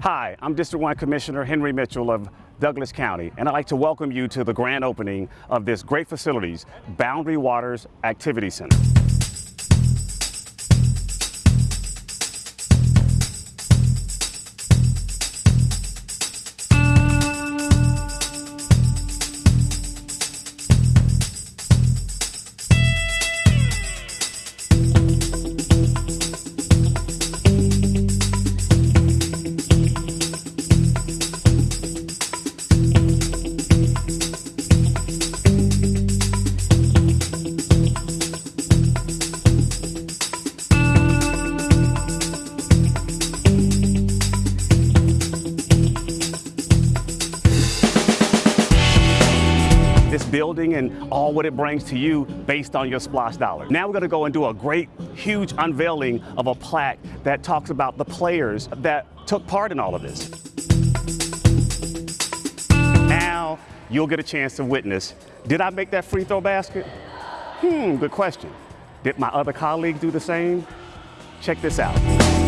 Hi, I'm District 1 Commissioner Henry Mitchell of Douglas County, and I'd like to welcome you to the grand opening of this great facilities, Boundary Waters Activity Center. This building and all what it brings to you based on your SPLOST dollar. Now we're going to go and do a great, huge unveiling of a plaque that talks about the players that took part in all of this. Now you'll get a chance to witness, did I make that free throw basket? Hmm, good question. Did my other colleague do the same? Check this out.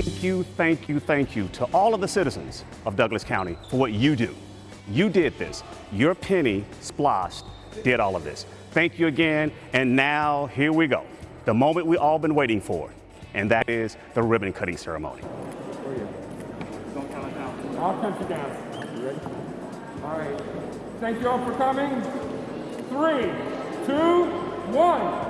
Thank you, thank you, thank you to all of the citizens of Douglas County for what you do. You did this. Your penny, SPLOST, did all of this. Thank you again. And now, here we go. The moment we all been waiting for, and that is the ribbon cutting ceremony. I'll count you down. You ready? All right. Thank you all for coming. Three, two, one.